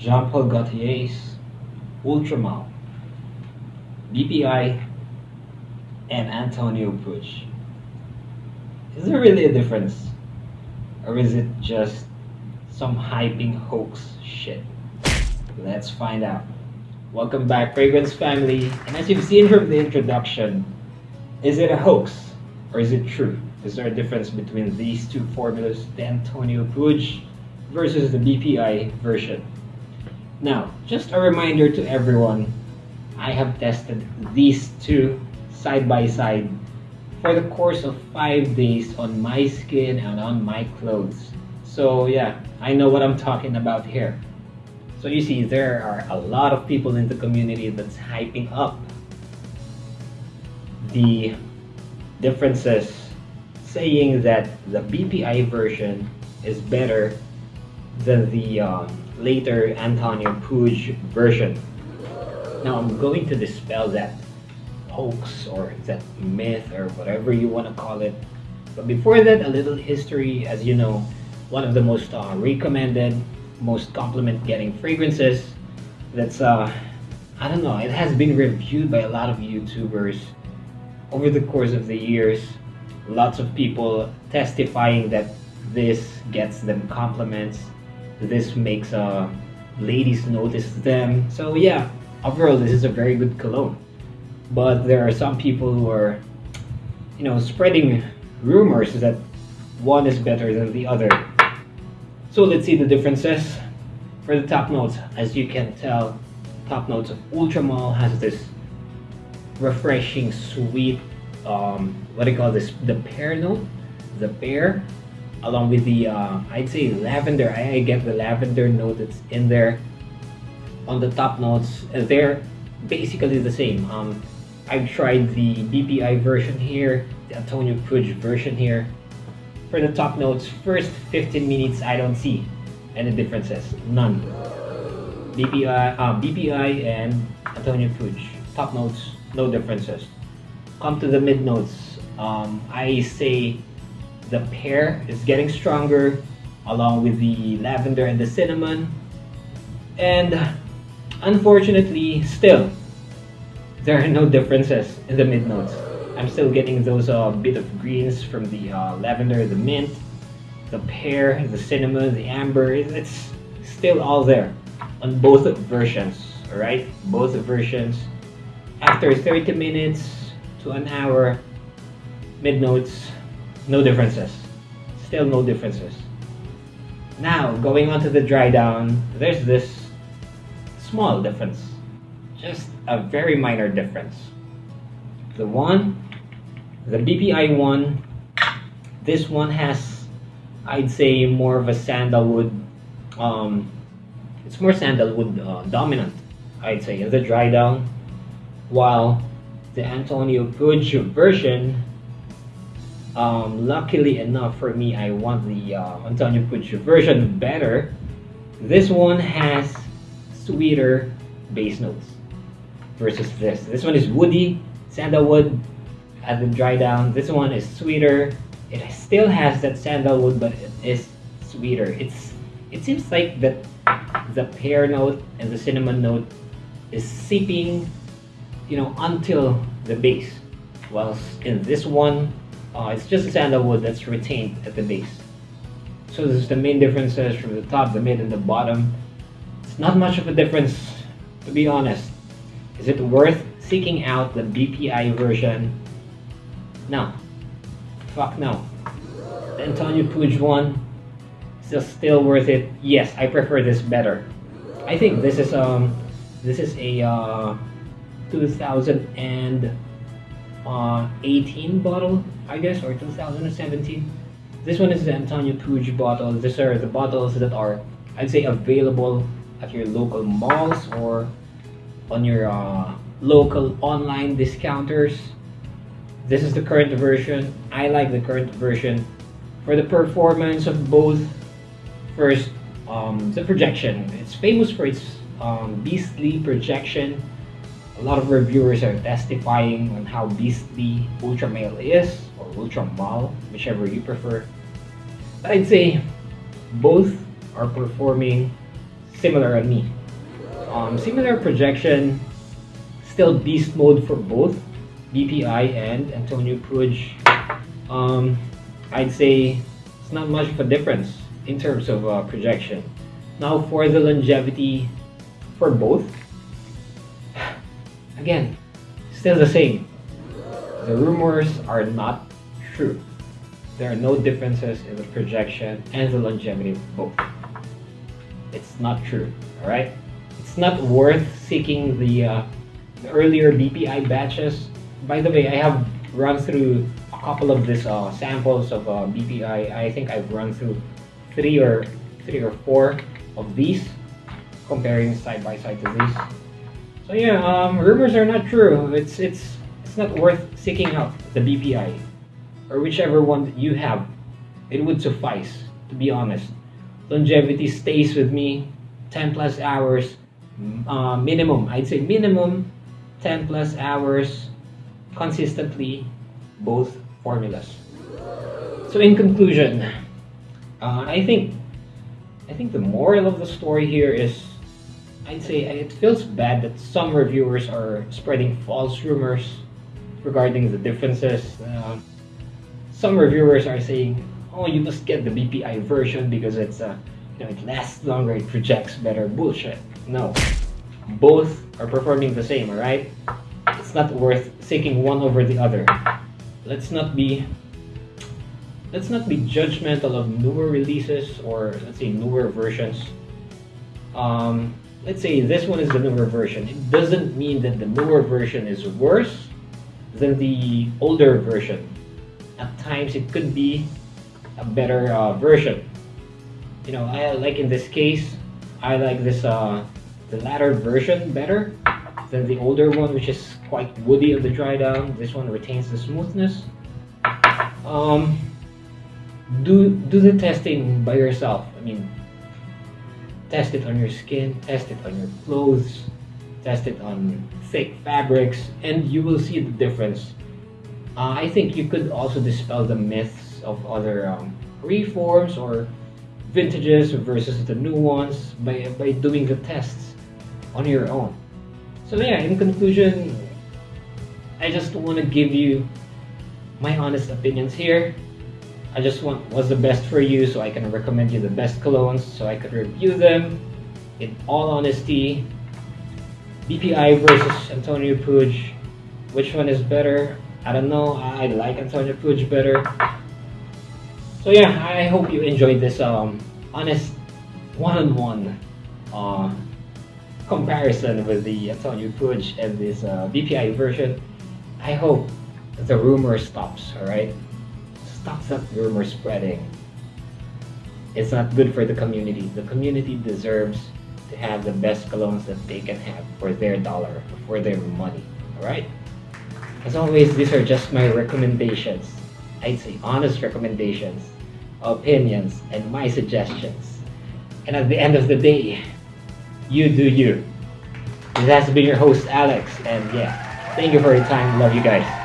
Jean Paul Gaultier's Ultramal, BPI, and Antonio Puig. Is there really a difference? Or is it just some hyping hoax shit? Let's find out. Welcome back, Fragrance family. And as you've seen from the introduction, is it a hoax or is it true? Is there a difference between these two formulas, the Antonio Puig versus the BPI version? Now, just a reminder to everyone, I have tested these two side by side for the course of five days on my skin and on my clothes. So yeah, I know what I'm talking about here. So you see, there are a lot of people in the community that's hyping up the differences, saying that the BPI version is better than the um, later Antonio Puig version. Now I'm going to dispel that hoax or that myth or whatever you want to call it. But before that, a little history. As you know, one of the most uh, recommended, most compliment getting fragrances that's, uh, I don't know, it has been reviewed by a lot of YouTubers over the course of the years. Lots of people testifying that this gets them compliments. This makes uh, ladies notice them. So yeah, overall, this is a very good cologne. But there are some people who are you know spreading rumors that one is better than the other. So let's see the differences. For the top notes as you can tell top notes of Ultramall has this refreshing sweet um, what do you call this? The pear note? The pear along with the uh, I'd say lavender I, I get the lavender note that's in there on the top notes they're basically the same um, I've tried the BPI version here, the Antonio Puig version here. For the top notes, first 15 minutes, I don't see any differences. None. BPI, uh, BPI and Antonio Puig. Top notes, no differences. Come to the mid notes. Um, I say the pear is getting stronger along with the lavender and the cinnamon. And unfortunately, still, there are no differences in the mid notes. I'm still getting those uh, bit of greens from the uh, lavender, the mint, the pear, the cinnamon, the amber. It's still all there on both versions. All right, both versions. After 30 minutes to an hour, mid notes, no differences. Still no differences. Now going on to the dry down, there's this small difference just a very minor difference. The one, the BPI one, this one has, I'd say, more of a sandalwood, um, it's more sandalwood uh, dominant, I'd say, in the dry down, while the Antonio Puig version, um, luckily enough for me, I want the uh, Antonio Puig version better. This one has sweeter base notes versus this. This one is woody, sandalwood, has been dry down. This one is sweeter. It still has that sandalwood, but it is sweeter. It's it seems like that the pear note and the cinnamon note is seeping, you know, until the base. Whilst in this one, uh, it's just sandalwood that's retained at the base. So this is the main differences from the top, the mid, and the bottom. It's not much of a difference, to be honest. Is it worth seeking out the BPI version? No. Fuck no. The Antonio Puig one, is still worth it? Yes, I prefer this better. I think this is um, this is a uh, 2000 and uh, 18 bottle, I guess, or 2017. This one is the Antonio Puig bottles. These are the bottles that are, I'd say, available at your local malls or on your uh, local online discounters. This is the current version. I like the current version for the performance of both. First, um, the projection. It's famous for its um, beastly projection a lot of reviewers are testifying on how beastly Ultramal is, or Ultramal, whichever you prefer. But I'd say both are performing similar on me. Um, similar projection, still beast mode for both BPI and Antonio Puig. Um, I'd say it's not much of a difference in terms of uh, projection. Now for the longevity for both, again, still the same. The rumors are not true. There are no differences in the projection and the longevity of both. It's not true, alright? It's not worth seeking the, uh, the earlier BPI batches. By the way, I have run through a couple of these uh, samples of uh, BPI. I think I've run through three or three or four of these, comparing side by side to these. So yeah, um, rumors are not true. It's it's it's not worth seeking out the BPI or whichever one that you have. It would suffice, to be honest. Longevity stays with me 10 plus hours uh, minimum. I'd say minimum 10 plus hours consistently both formulas. So in conclusion, uh, I think I think the moral of the story here is I'd say it feels bad that some reviewers are spreading false rumors regarding the differences. Uh, some reviewers are saying, "Oh, you must get the BPI version because it's uh, you know it lasts longer, it projects better." Bullshit. No, both are performing the same. All right, it's not worth seeking one over the other. Let's not be let's not be judgmental of newer releases or let's say newer versions. Um, let's say this one is the newer version. It doesn't mean that the newer version is worse than the older version. At times, it could be a better uh, version. You know, I like in this case, I like this uh, the latter version better than the older one, which is quite woody on the dry down. This one retains the smoothness. Um, do do the testing by yourself. I mean, test it on your skin, test it on your clothes, test it on thick fabrics, and you will see the difference. Uh, I think you could also dispel the myths of other um, reforms or vintages versus the new ones by, by doing the tests on your own. So yeah, in conclusion, I just want to give you my honest opinions here. I just want what's the best for you so I can recommend you the best colognes so I could review them in all honesty. BPI versus Antonio Puig. Which one is better? I don't know. I like Antonio Puig better. So yeah, I hope you enjoyed this um, honest one-on-one uh, comparison with the Antonio Puig and this uh, BPI version. I hope the rumor stops, alright? Stop that rumor spreading. It's not good for the community. The community deserves to have the best colognes that they can have for their dollar, for their money. Alright? As always, these are just my recommendations. I'd say honest recommendations, opinions, and my suggestions. And at the end of the day, you do you. This has been your host, Alex, and yeah, thank you for your time. Love you guys.